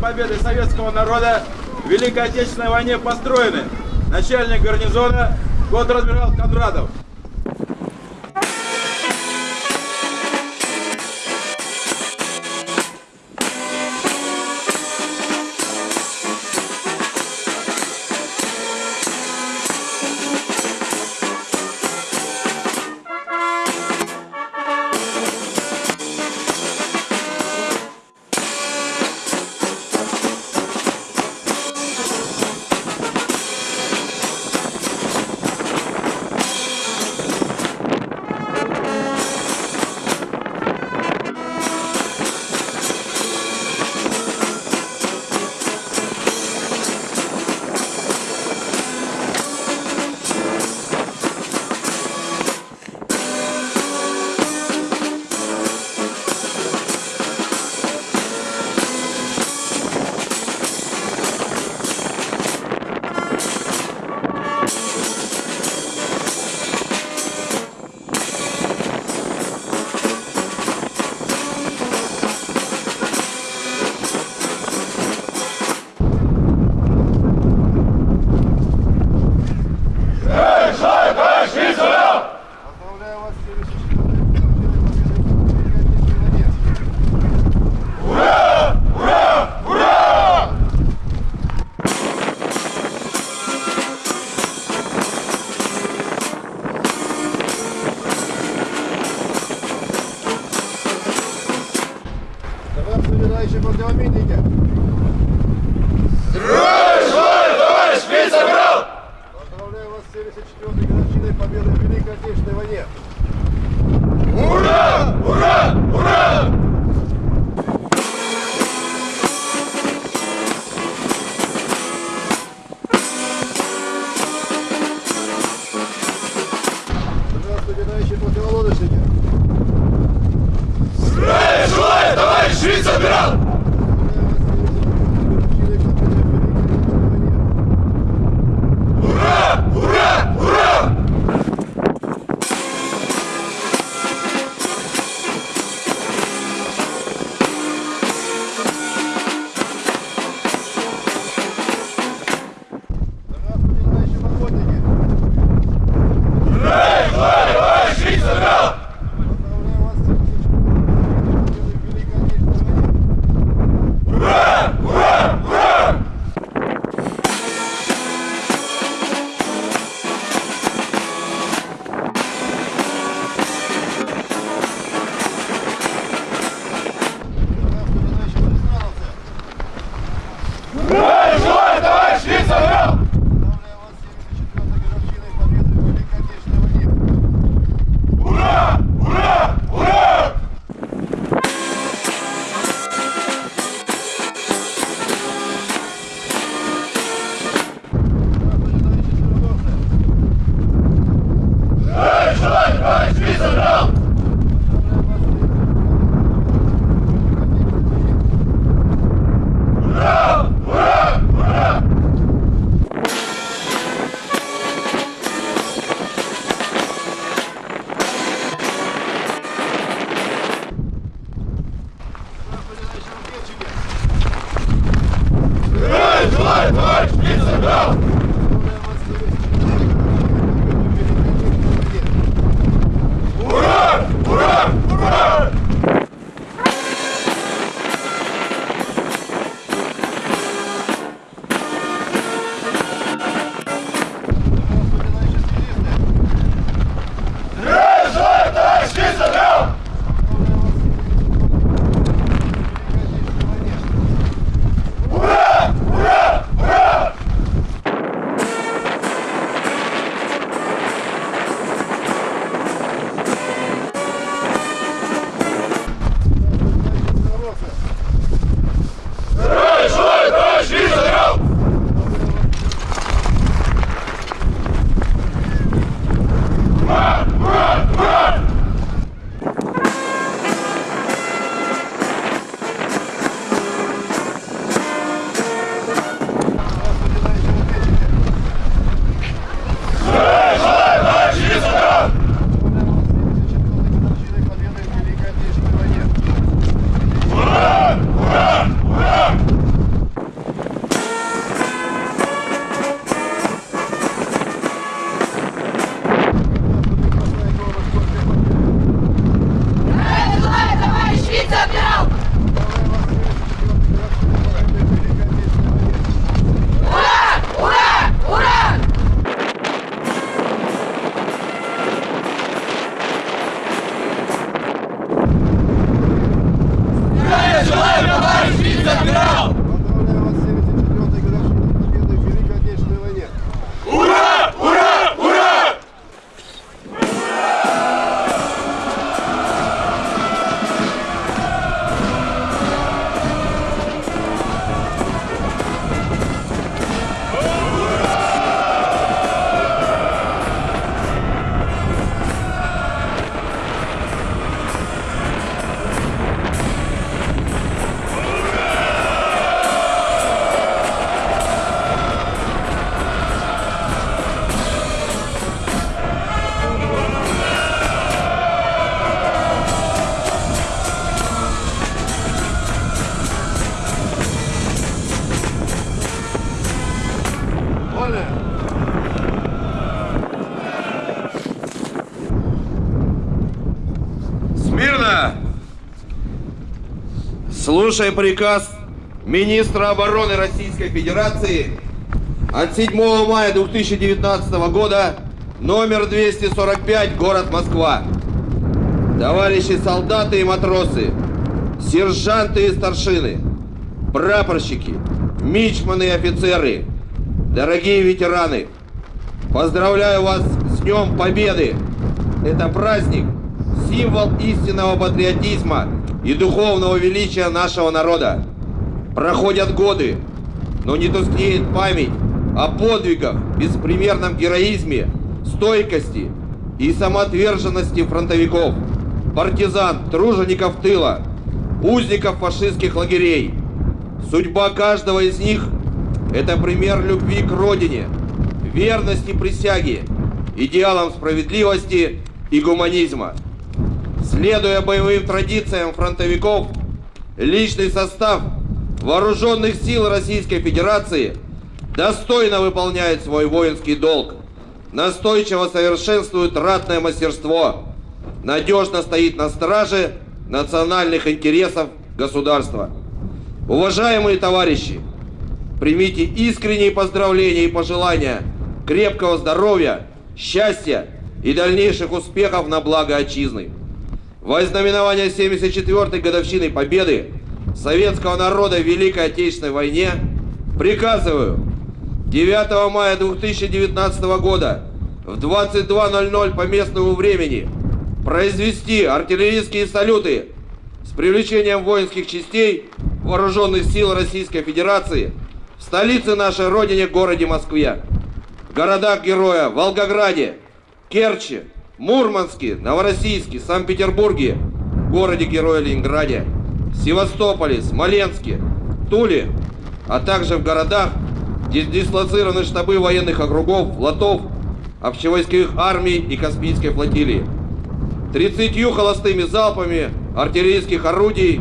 победы советского народа в Великой Отечественной войне построены. Начальник гарнизона год адмирал Кондратов. Hooray! It's a no! Слушай приказ министра обороны Российской Федерации от 7 мая 2019 года, номер 245, город Москва. Товарищи солдаты и матросы, сержанты и старшины, прапорщики, мичманы и офицеры, дорогие ветераны, поздравляю вас с Днем Победы! Это праздник, символ истинного патриотизма и духовного величия нашего народа. Проходят годы, но не тускнеет память о подвигах, беспримерном героизме, стойкости и самоотверженности фронтовиков, партизан, тружеников тыла, узников фашистских лагерей. Судьба каждого из них – это пример любви к родине, верности присяге, идеалам справедливости и гуманизма. Следуя боевым традициям фронтовиков, личный состав Вооруженных сил Российской Федерации достойно выполняет свой воинский долг, настойчиво совершенствует ратное мастерство, надежно стоит на страже национальных интересов государства. Уважаемые товарищи, примите искренние поздравления и пожелания крепкого здоровья, счастья и дальнейших успехов на благо отчизны. Во знаменование 74-й годовщины Победы советского народа в Великой Отечественной войне приказываю 9 мая 2019 года в 22.00 по местному времени произвести артиллерийские салюты с привлечением воинских частей Вооруженных сил Российской Федерации в столице нашей Родине, городе Москве, в городах-героя Волгограде, Керчи, Мурманске, Новороссийске, Санкт-Петербурге, городе-героя Ленинграде, Севастополе, Смоленске, Туле, а также в городах, где дислоцированы штабы военных округов, флотов, общевойсковых армий и Каспийской флотилии. 30 холостыми залпами артиллерийских орудий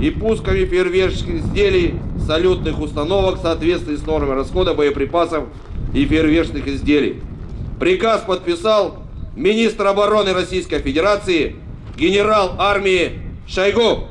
и пусками фейерверческих изделий салютных установок в соответствии с нормами расхода боеприпасов и фейерверчных изделий. Приказ подписал министр обороны Российской Федерации генерал армии Шойгу.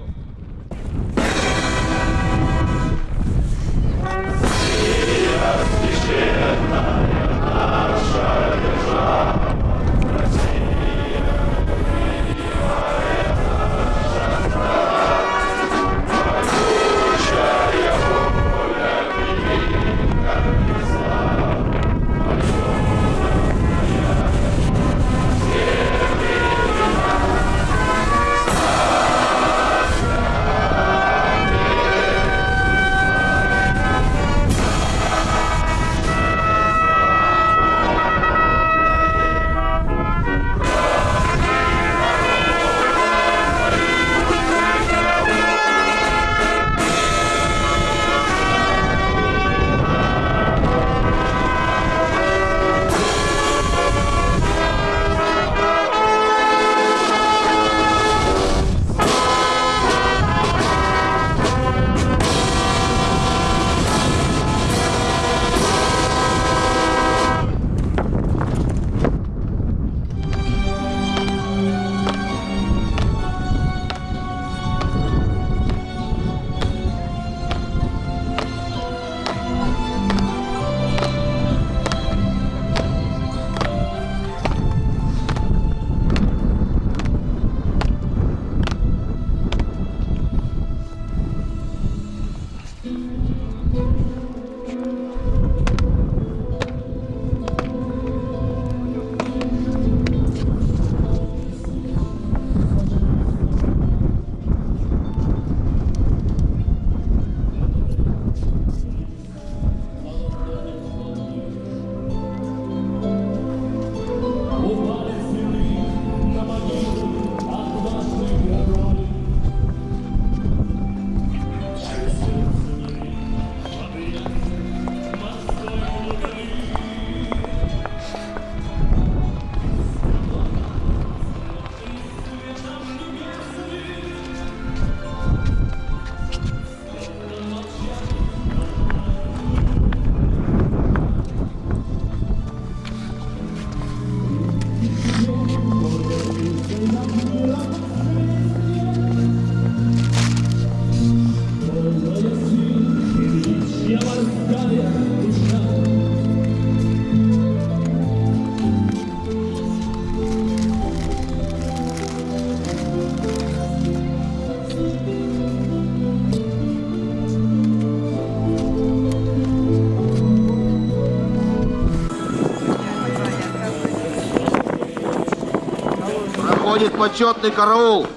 Проходит почетный караул.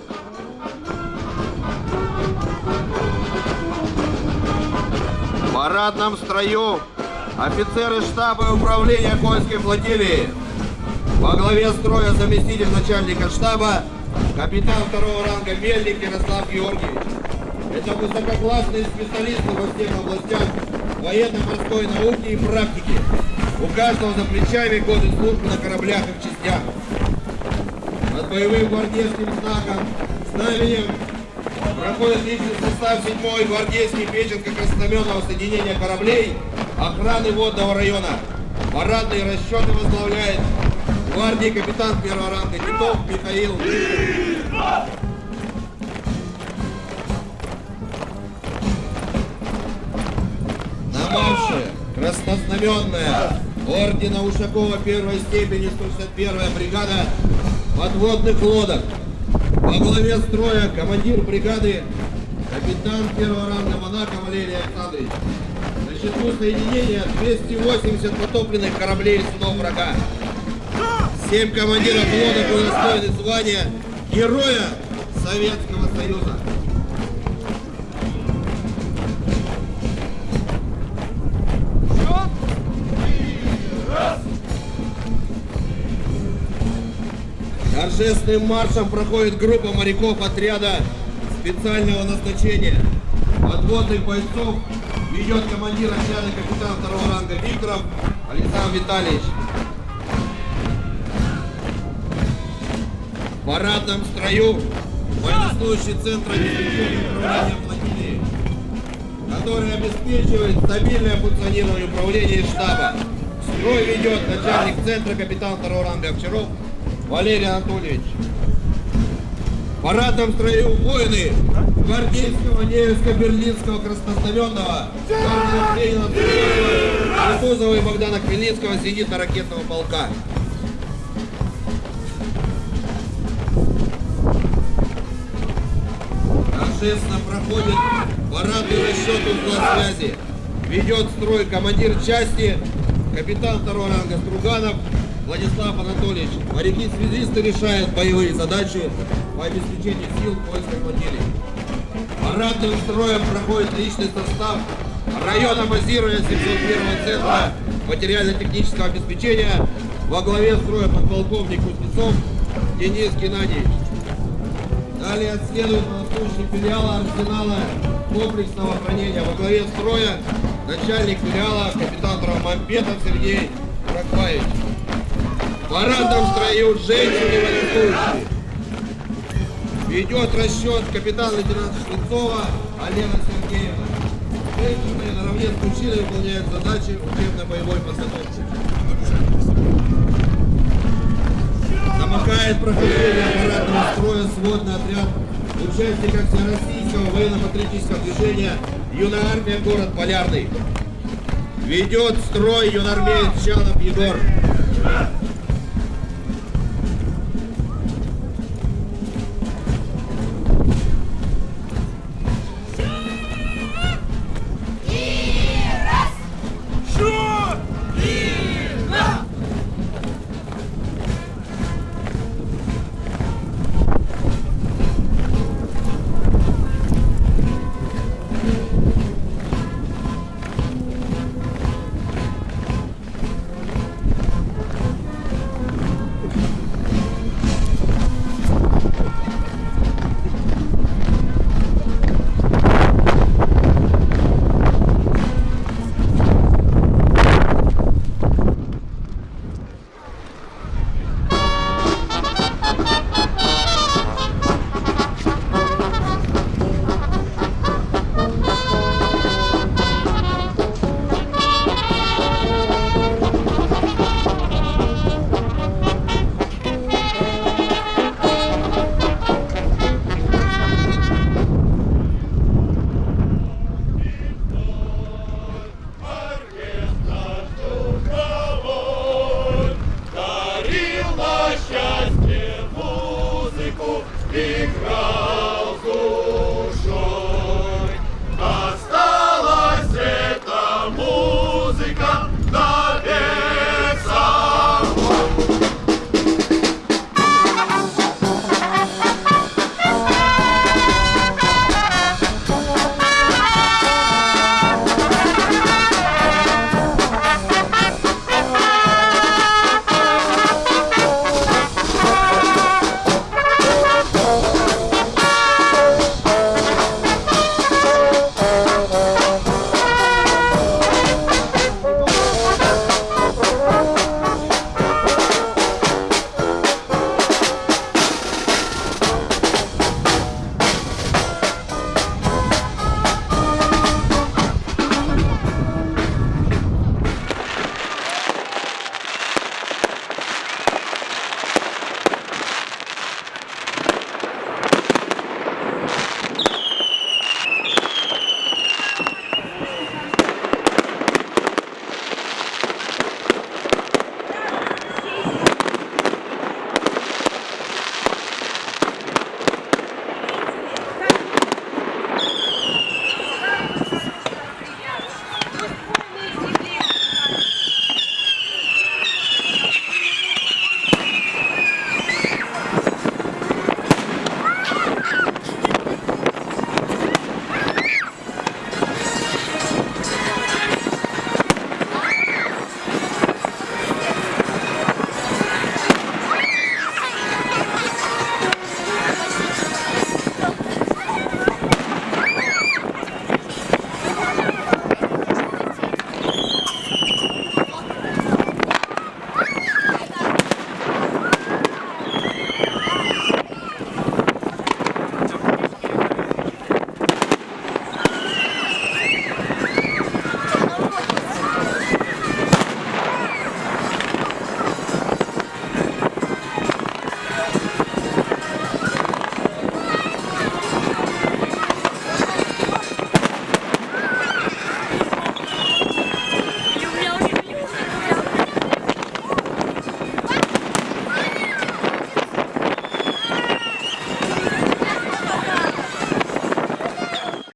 В парадном строю офицеры штаба и управления Кольской флотилии. Во главе строя заместитель начальника штаба, капитан второго ранга Мельник Ярослав Георгиевич. Это высококлассные специалисты во всех областях военно-морской науки и практики. У каждого за плечами годы службы на кораблях и в частях. Боевым гвардейским знаком, знаменем проходит личный состав 7-й гвардейский Печенко-Краснознаменного соединения кораблей охраны водного района. Парадные расчеты возглавляет гвардии капитан первого ранга Титов Михаил На марше краснознаменная ордена Ушакова первой степени 161-я бригада подводных лодок. Во главе строя командир бригады капитан первого ранга Монако Валерий Александрович. На счету соединения 280 потопленных кораблей и врага. Семь командиров лодок удостоены звания Героя Советского Союза. Торжественным маршем проходит группа моряков отряда специального назначения. Подводных бойцов ведет командир отряда капитан второго ранга Викторов Александр Витальевич. В парадном строю военнослужащий Центра обеспечения управления флотилии, который обеспечивает стабильное функционирование управления штаба. Строй ведет начальник Центра капитан второго ранга Овчаров Валерий Анатольевич. В парадном строю воины гвардейского, Невельского, Берлинского, Краснознаменного, Кутузова и Богдана Хмельницкого зенитно-ракетного полка. Торжественно проходит парадный расчет узла связи. Ведет строй командир части, капитан второго ранга Струганов Владислав Анатольевич. Моряки-связисты решают боевые задачи по обеспечению сил польской флотилии. Парадным строем проходит личный состав района базирования 701 центра материально-технического обеспечения во главе строя подполковник Кузнецов Денис Геннадьевич. Далее следует воздушный филиала арсенала комплексного хранения во главе строя начальник филиала капитан Травмампетов Сергей Ракбаевич. Парадном строю женщины военнослужащие. Ведет расчет капитан-лейтенант Швецова Алена Сергеевна. Женщины наравне с мужчиной выполняют задачи учебно-боевой подготовки. Замыкает прохождение парадного строя сводный отряд участников Всероссийского военно-патриотического движения «Юная армия. Город Полярный». Ведет строй юнармеец Чалов Егор.